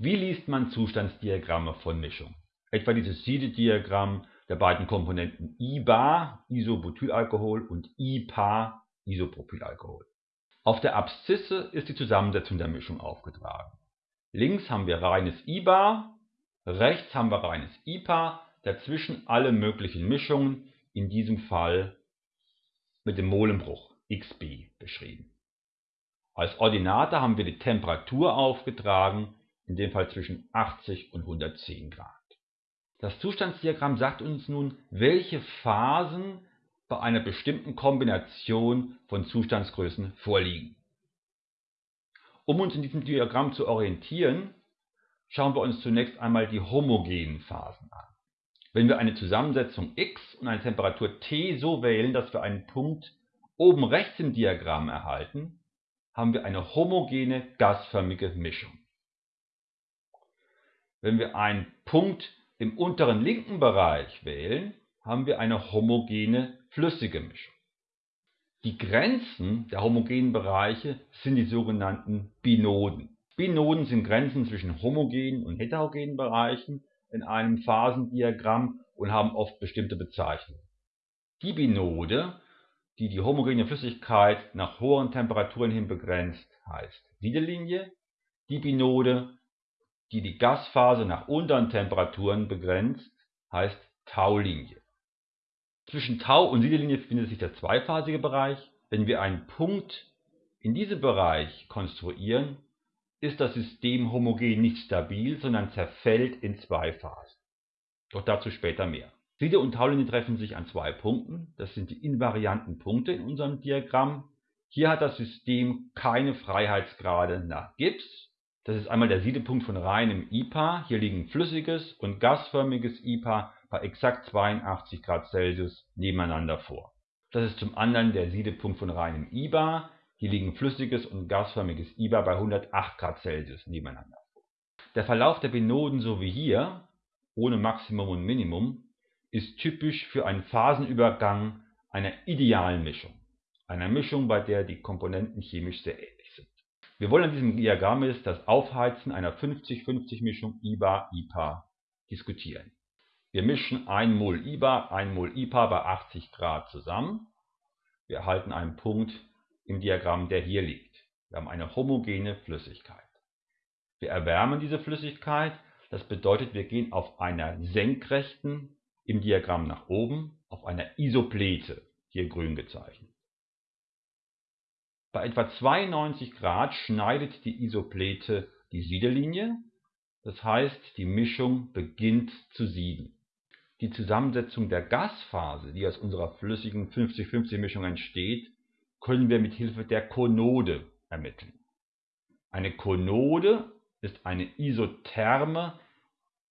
Wie liest man Zustandsdiagramme von Mischungen? Etwa dieses Siedediagramm der beiden Komponenten IBA, Isobutylalkohol, und IPA, Isopropylalkohol. Auf der Abszisse ist die Zusammensetzung der Mischung aufgetragen. Links haben wir reines IBA, rechts haben wir reines IPA, dazwischen alle möglichen Mischungen, in diesem Fall mit dem Molenbruch Xb beschrieben. Als Ordinate haben wir die Temperatur aufgetragen, in dem Fall zwischen 80 und 110 Grad. Das Zustandsdiagramm sagt uns nun, welche Phasen bei einer bestimmten Kombination von Zustandsgrößen vorliegen. Um uns in diesem Diagramm zu orientieren, schauen wir uns zunächst einmal die homogenen Phasen an. Wenn wir eine Zusammensetzung x und eine Temperatur T so wählen, dass wir einen Punkt oben rechts im Diagramm erhalten, haben wir eine homogene gasförmige Mischung. Wenn wir einen Punkt im unteren linken Bereich wählen, haben wir eine homogene flüssige Mischung. Die Grenzen der homogenen Bereiche sind die sogenannten Binoden. Binoden sind Grenzen zwischen homogenen und heterogenen Bereichen in einem Phasendiagramm und haben oft bestimmte Bezeichnungen. Die Binode, die die homogene Flüssigkeit nach hohen Temperaturen hin begrenzt, heißt Siedelinie. Die Binode, die die Gasphase nach unteren Temperaturen begrenzt, heißt Taulinie. Zwischen Tau und Siedelinie befindet sich der zweiphasige Bereich. Wenn wir einen Punkt in diesem Bereich konstruieren, ist das System homogen nicht stabil, sondern zerfällt in zwei Phasen. Doch dazu später mehr. Siede und Taulinie treffen sich an zwei Punkten. Das sind die invarianten Punkte in unserem Diagramm. Hier hat das System keine Freiheitsgrade nach Gibbs das ist einmal der Siedepunkt von reinem IPA. Hier liegen flüssiges und gasförmiges IPA bei exakt 82 Grad Celsius nebeneinander vor. Das ist zum anderen der Siedepunkt von reinem IBA. Hier liegen flüssiges und gasförmiges IBA bei 108 Grad Celsius nebeneinander vor. Der Verlauf der Binoden so wie hier, ohne Maximum und Minimum, ist typisch für einen Phasenübergang einer idealen Mischung. Einer Mischung, bei der die Komponenten chemisch sehr ähnlich wir wollen an diesem Diagramm jetzt das Aufheizen einer 50-50-Mischung IBA-IPA diskutieren. Wir mischen 1 Mol IBA, 1 Mol IPA bei 80 Grad zusammen. Wir erhalten einen Punkt im Diagramm, der hier liegt. Wir haben eine homogene Flüssigkeit. Wir erwärmen diese Flüssigkeit, das bedeutet, wir gehen auf einer senkrechten, im Diagramm nach oben, auf einer Isoplete, hier grün gezeichnet. Bei etwa 92 Grad schneidet die Isoplete die Siedelinie, das heißt die Mischung beginnt zu sieden. Die Zusammensetzung der Gasphase, die aus unserer flüssigen 50-50-Mischung entsteht, können wir mit Hilfe der Konode ermitteln. Eine Konode ist eine Isotherme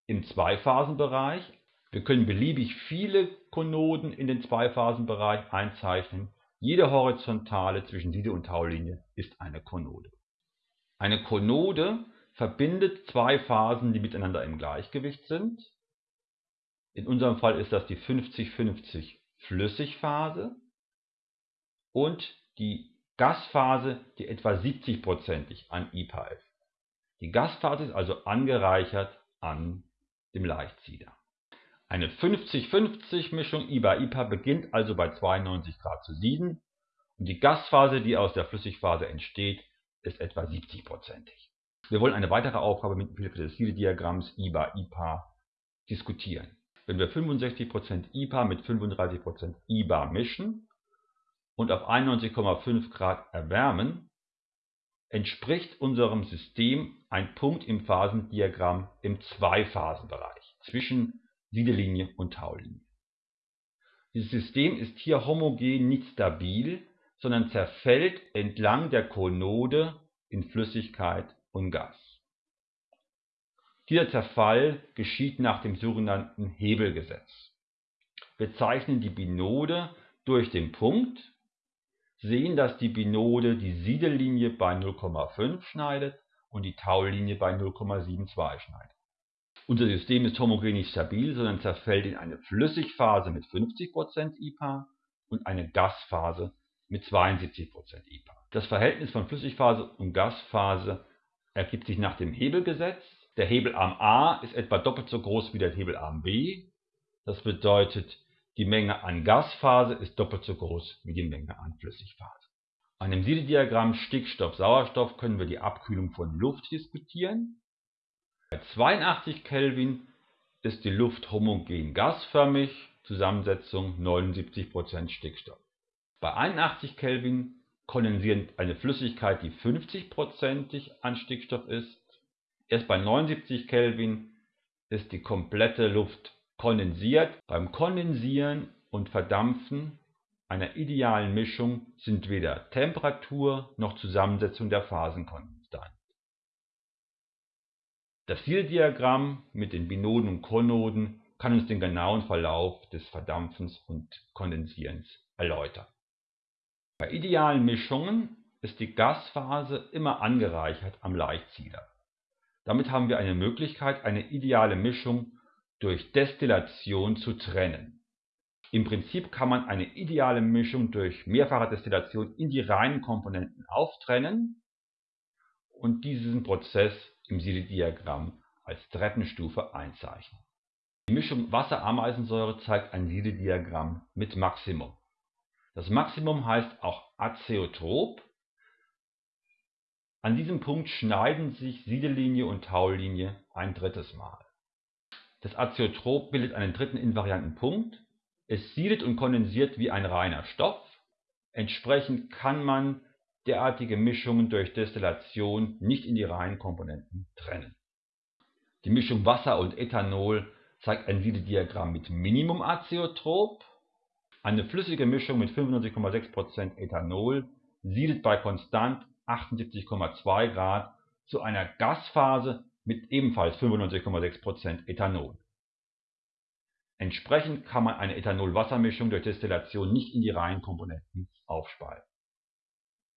im Zweiphasenbereich. Wir können beliebig viele Konoden in den Zweiphasenbereich einzeichnen jede Horizontale zwischen Siede- und Taulinie ist eine Konode. Eine Konode verbindet zwei Phasen, die miteinander im Gleichgewicht sind. In unserem Fall ist das die 50-50 Flüssigphase und die Gasphase, die etwa 70%ig an IPA ist. Die Gasphase ist also angereichert an dem Leichtsieder. Eine 50-50-Mischung IBA-IPA beginnt also bei 92 Grad zu sieden und die Gasphase, die aus der Flüssigphase entsteht, ist etwa 70-prozentig. Wir wollen eine weitere Aufgabe mit Hilfe des Siedediagramms IBA-IPA diskutieren. Wenn wir 65% IPA mit 35% IBA mischen und auf 91,5 Grad erwärmen, entspricht unserem System ein Punkt im Phasendiagramm im Zweiphasenbereich zwischen Siedelinie und Taulinie. Dieses System ist hier homogen nicht stabil, sondern zerfällt entlang der Konode in Flüssigkeit und Gas. Dieser Zerfall geschieht nach dem sogenannten Hebelgesetz. Wir zeichnen die Binode durch den Punkt, sehen, dass die Binode die Siedellinie bei 0,5 schneidet und die Taulinie bei 0,72 schneidet. Unser System ist homogen nicht stabil, sondern zerfällt in eine Flüssigphase mit 50% IPA und eine Gasphase mit 72% IPA. Das Verhältnis von Flüssigphase und Gasphase ergibt sich nach dem Hebelgesetz. Der Hebelarm A ist etwa doppelt so groß wie der Hebelarm B. Das bedeutet, die Menge an Gasphase ist doppelt so groß wie die Menge an Flüssigphase. An dem Siedediagramm Stickstoff-Sauerstoff können wir die Abkühlung von Luft diskutieren. Bei 82 Kelvin ist die Luft homogen gasförmig, Zusammensetzung 79% Stickstoff. Bei 81 Kelvin kondensiert eine Flüssigkeit, die 50% an Stickstoff ist. Erst bei 79 Kelvin ist die komplette Luft kondensiert. Beim Kondensieren und Verdampfen einer idealen Mischung sind weder Temperatur noch Zusammensetzung der Phasen konstant. Das Zieldiagramm mit den Binoden und Konoden kann uns den genauen Verlauf des Verdampfens und Kondensierens erläutern. Bei idealen Mischungen ist die Gasphase immer angereichert am Leichtsieder. Damit haben wir eine Möglichkeit, eine ideale Mischung durch Destillation zu trennen. Im Prinzip kann man eine ideale Mischung durch mehrfache Destillation in die reinen Komponenten auftrennen und diesen Prozess im Siedediagramm als Treppenstufe einzeichnen. Die Mischung Wasser-Ameisensäure zeigt ein Siedediagramm mit Maximum. Das Maximum heißt auch azeotrop. An diesem Punkt schneiden sich Siedelinie und Taulinie ein drittes Mal. Das Azeotrop bildet einen dritten invarianten Punkt. Es siedet und kondensiert wie ein reiner Stoff. Entsprechend kann man derartige Mischungen durch Destillation nicht in die reinen Komponenten trennen. Die Mischung Wasser und Ethanol zeigt ein Siedediagramm mit Minimum Azeotrop. Eine flüssige Mischung mit 95,6% Ethanol siedet bei konstant 78,2 Grad zu einer Gasphase mit ebenfalls 95,6% Ethanol. Entsprechend kann man eine Ethanol-Wassermischung durch Destillation nicht in die Reihenkomponenten aufspalten.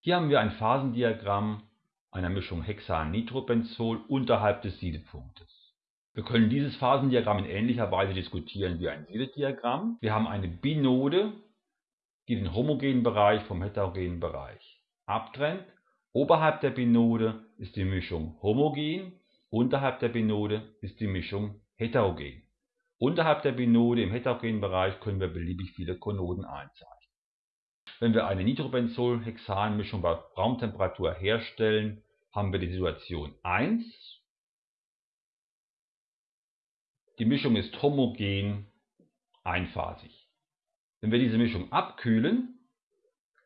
Hier haben wir ein Phasendiagramm einer Mischung Hexan-Nitrobenzol unterhalb des Siedepunktes. Wir können dieses Phasendiagramm in ähnlicher Weise diskutieren wie ein Siedediagramm. Wir haben eine Binode, die den homogenen Bereich vom heterogenen Bereich abtrennt. Oberhalb der Binode ist die Mischung homogen, unterhalb der Binode ist die Mischung heterogen. Unterhalb der Binode im heterogenen Bereich können wir beliebig viele Konoden einzeichnen. Wenn wir eine Nitrobenzol-Hexan-Mischung bei Raumtemperatur herstellen, haben wir die Situation 1 Die Mischung ist homogen einphasig. Wenn wir diese Mischung abkühlen,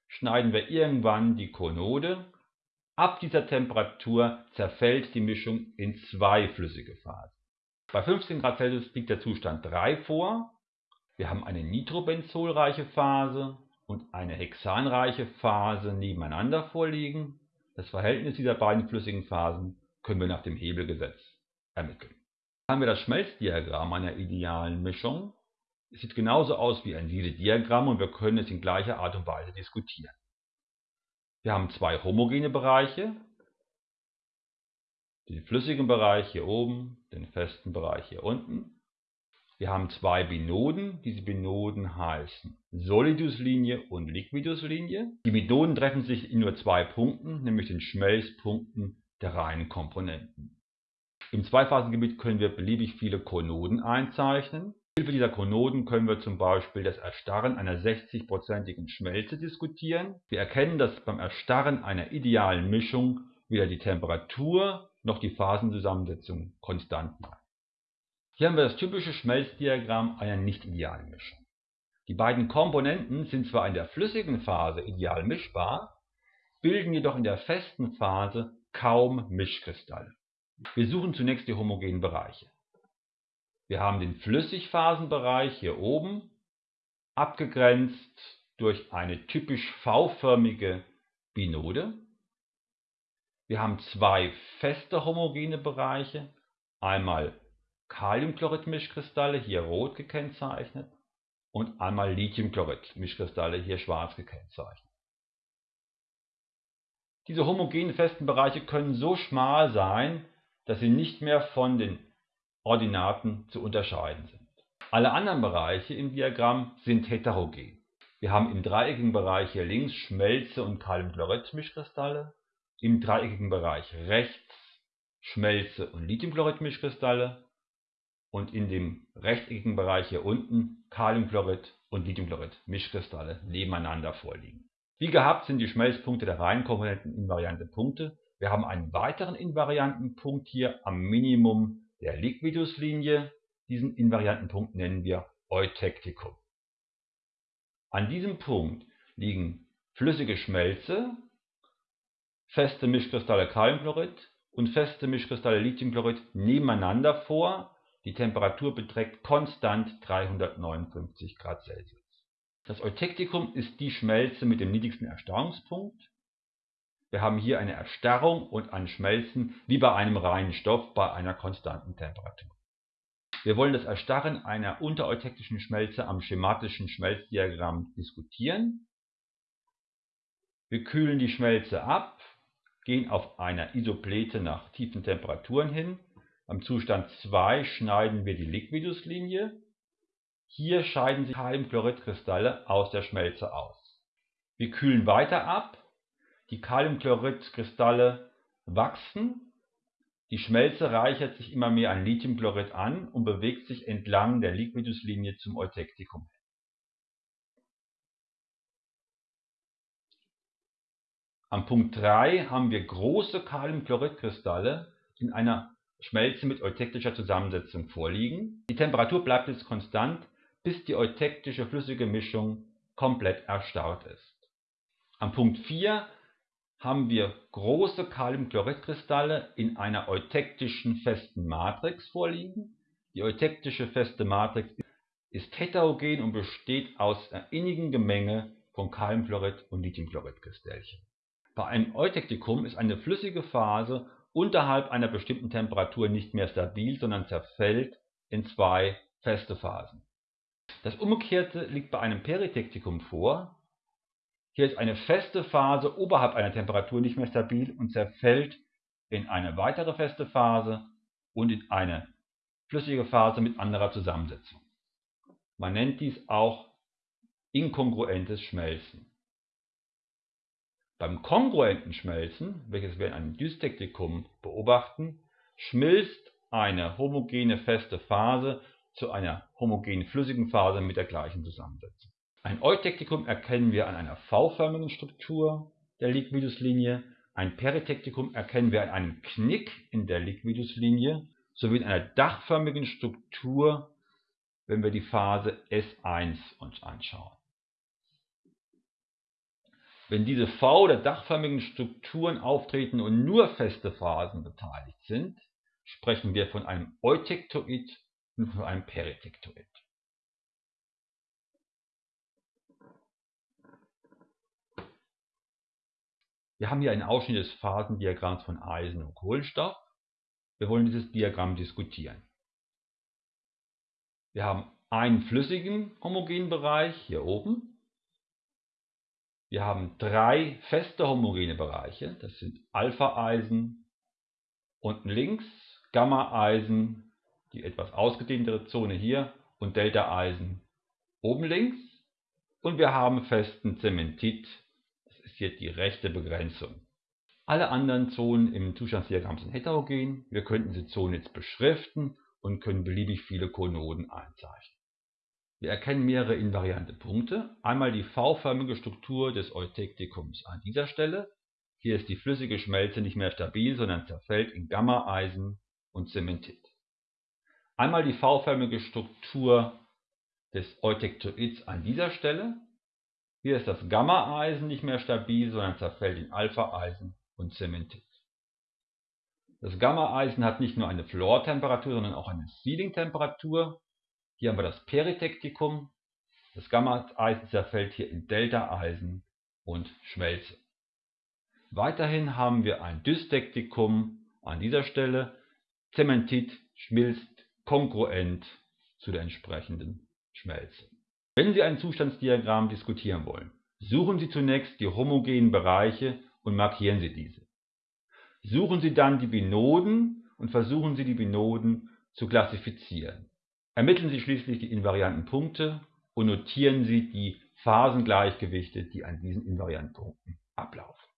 schneiden wir irgendwann die Konode. Ab dieser Temperatur zerfällt die Mischung in zwei flüssige Phasen. Bei 15 Grad Celsius liegt der Zustand 3 vor. Wir haben eine nitrobenzolreiche Phase und eine hexanreiche Phase nebeneinander vorliegen. Das Verhältnis dieser beiden flüssigen Phasen können wir nach dem Hebelgesetz ermitteln haben wir das Schmelzdiagramm einer idealen Mischung. Es sieht genauso aus wie ein Siedediagramm und wir können es in gleicher Art und Weise diskutieren. Wir haben zwei homogene Bereiche, den flüssigen Bereich hier oben, den festen Bereich hier unten. Wir haben zwei Binoden, diese Binoden heißen Soliduslinie und Liquiduslinie. Die Binoden treffen sich in nur zwei Punkten, nämlich den Schmelzpunkten der reinen Komponenten. Im Zweiphasengebiet können wir beliebig viele Konoden einzeichnen. Mit Hilfe dieser Konoden können wir zum Beispiel das Erstarren einer 60-prozentigen Schmelze diskutieren. Wir erkennen, dass beim Erstarren einer idealen Mischung weder die Temperatur noch die Phasenzusammensetzung konstant bleiben. Hier haben wir das typische Schmelzdiagramm einer nicht idealen Mischung. Die beiden Komponenten sind zwar in der flüssigen Phase ideal mischbar, bilden jedoch in der festen Phase kaum Mischkristalle. Wir suchen zunächst die homogenen Bereiche. Wir haben den Flüssigphasenbereich hier oben, abgegrenzt durch eine typisch V-förmige Binode. Wir haben zwei feste homogene Bereiche, einmal Kaliumchlorid-Mischkristalle, hier rot gekennzeichnet, und einmal Lithiumchlorid-Mischkristalle, hier schwarz gekennzeichnet. Diese homogenen festen Bereiche können so schmal sein, dass sie nicht mehr von den Ordinaten zu unterscheiden sind. Alle anderen Bereiche im Diagramm sind heterogen. Wir haben im dreieckigen Bereich hier links Schmelze und Kaliumchlorid-Mischkristalle, im dreieckigen Bereich rechts Schmelze und Lithiumchlorid-Mischkristalle und in dem rechteckigen Bereich hier unten Kaliumchlorid und Lithiumchlorid-Mischkristalle nebeneinander vorliegen. Wie gehabt sind die Schmelzpunkte der Reihenkomponenten invariante Punkte. Wir haben einen weiteren invarianten Punkt hier am Minimum der Liquiduslinie. Diesen invarianten Punkt nennen wir Eutektikum. An diesem Punkt liegen flüssige Schmelze, feste Mischkristalle Kaliumchlorid und feste Mischkristalle Lithiumchlorid nebeneinander vor. Die Temperatur beträgt konstant 359 Grad Celsius. Das Eutektikum ist die Schmelze mit dem niedrigsten Erstarrungspunkt. Wir haben hier eine Erstarrung und ein Schmelzen wie bei einem reinen Stoff bei einer konstanten Temperatur. Wir wollen das Erstarren einer untereutektischen Schmelze am schematischen Schmelzdiagramm diskutieren. Wir kühlen die Schmelze ab gehen auf einer Isoplete nach tiefen Temperaturen hin. Am Zustand 2 schneiden wir die Liquiduslinie. Hier scheiden sich Kaliumchloridkristalle aus der Schmelze aus. Wir kühlen weiter ab. Die Kaliumchloridkristalle wachsen. Die Schmelze reichert sich immer mehr an Lithiumchlorid an und bewegt sich entlang der Liquiduslinie zum Eutektikum Am Punkt 3 haben wir große Kaliumchloridkristalle in einer Schmelze mit eutektischer Zusammensetzung vorliegen. Die Temperatur bleibt jetzt konstant, bis die eutektische flüssige Mischung komplett erstarrt ist. Am Punkt 4 haben wir große Kaliumchloridkristalle in einer eutektischen festen Matrix vorliegen. Die eutektische feste Matrix ist heterogen und besteht aus einer innigen Gemenge von Kaliumchlorid und Lithiumchloridkristallchen. Bei einem Eutektikum ist eine flüssige Phase unterhalb einer bestimmten Temperatur nicht mehr stabil, sondern zerfällt in zwei feste Phasen. Das Umgekehrte liegt bei einem Peritektikum vor. Hier ist eine feste Phase oberhalb einer Temperatur nicht mehr stabil und zerfällt in eine weitere feste Phase und in eine flüssige Phase mit anderer Zusammensetzung. Man nennt dies auch inkongruentes Schmelzen. Beim kongruenten Schmelzen, welches wir in einem Dystektikum beobachten, schmilzt eine homogene feste Phase zu einer homogenen flüssigen Phase mit der gleichen Zusammensetzung. Ein Eutektikum erkennen wir an einer V-förmigen Struktur der Liquiduslinie, ein Peritektikum erkennen wir an einem Knick in der Liquiduslinie sowie in einer dachförmigen Struktur, wenn wir die Phase S1 uns anschauen. Wenn diese V- oder dachförmigen Strukturen auftreten und nur feste Phasen beteiligt sind, sprechen wir von einem Eutektoid und von einem Peritektoid. Wir haben hier einen Ausschnitt des Phasendiagramms von Eisen und Kohlenstoff. Wir wollen dieses Diagramm diskutieren. Wir haben einen flüssigen homogenen Bereich hier oben wir haben drei feste homogene Bereiche, das sind Alpha-Eisen unten links, Gamma-Eisen, die etwas ausgedehntere Zone hier und Delta-Eisen oben links. Und wir haben festen Zementit, das ist jetzt die rechte Begrenzung. Alle anderen Zonen im Zustandsdiagramm sind heterogen. Wir könnten diese Zonen jetzt beschriften und können beliebig viele Konoden einzeichnen. Wir erkennen mehrere invariante Punkte. Einmal die V-förmige Struktur des Eutektikums an dieser Stelle. Hier ist die flüssige Schmelze nicht mehr stabil, sondern zerfällt in Gamma-Eisen und Zementit. Einmal die V-förmige Struktur des Eutektoids an dieser Stelle. Hier ist das Gamma-Eisen nicht mehr stabil, sondern zerfällt in Alpha-Eisen und Zementit. Das Gamma-Eisen hat nicht nur eine Fluortemperatur, sondern auch eine Sealing-Temperatur. Hier haben wir das Peritektikum. Das Gamma-Eisen zerfällt hier in Delta-Eisen und Schmelze. Weiterhin haben wir ein Dystektikum an dieser Stelle. Zementit schmilzt kongruent zu der entsprechenden Schmelze. Wenn Sie ein Zustandsdiagramm diskutieren wollen, suchen Sie zunächst die homogenen Bereiche und markieren Sie diese. Suchen Sie dann die Binoden und versuchen Sie die Binoden zu klassifizieren. Ermitteln Sie schließlich die invarianten Punkte und notieren Sie die Phasengleichgewichte, die an diesen invarianten Punkten ablaufen